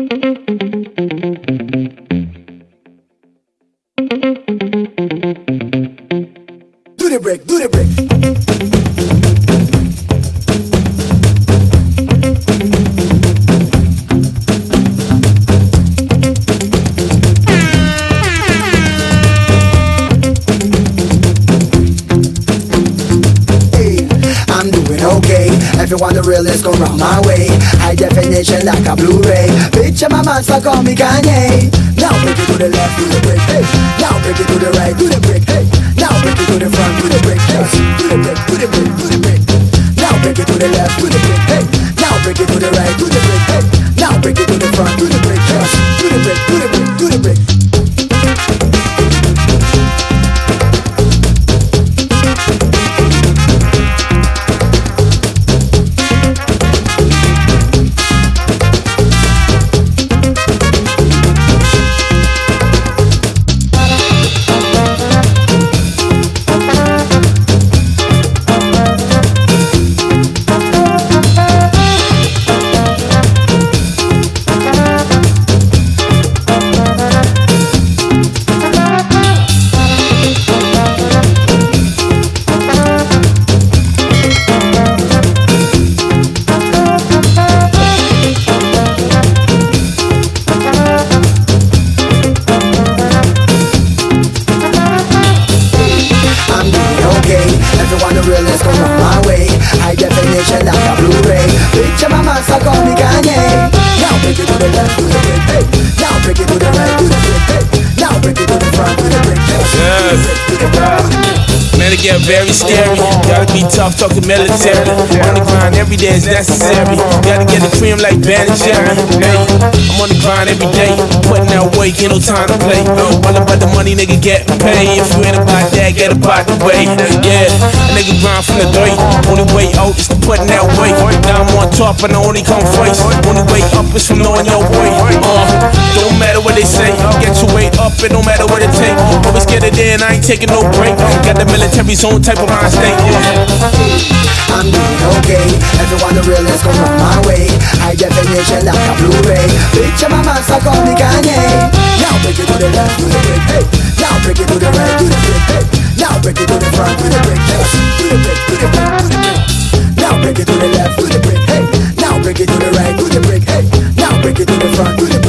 Do the break, do the break. I'm doing okay. Everyone the realest come round my way. High definition like a Blu-ray. Picture my monster, call me Kanye. Now break it to the left, do the break. Hey, now break it to the right, do the break. Hey, now break it to the front, do the break. Hey, do the break, do the break, do the break. Now break it to the left, do the break. Hey, now break it to the right, do the break. Hey, now break it to the front, do the break. Hey, do the break, do the My monster, call me Kanye. Now break it to the left, do the break, hey. Now break it to the right, do the break, hey. Now break it to the front, do the break, hey. Yes. Do the break, do the break. Man, it get very scary. Gotta be tough, talking military. Every day is necessary. Gotta get the cream like Ben and Jerry. Hey, I'm on the grind every day. Putting out work, ain't no time to play. All about the money, nigga, get paid. If you ain't about that, get about the way. Yeah, a nigga grind from the dirt. Only way out is to putting that weight. Now I'm on top and I only come first. Only way up is from knowing your way. Uh, don't matter what they say. Get your weight up, it don't matter what it take. Always get it in, I ain't taking no break. Got the military zone type of mind state. I'm The realest come round my way. High definition like a Blu-ray. Picture my monster, call me Kanye. Now break it to the left, do the break, hey. Now break it to the right, do the break, hey. Now break it to the front, do the break, hey. Do the break, do the break, do the break. Now break it to the left, do the break, hey. Now break it to the right, do the break, hey. Now break it to the front, do the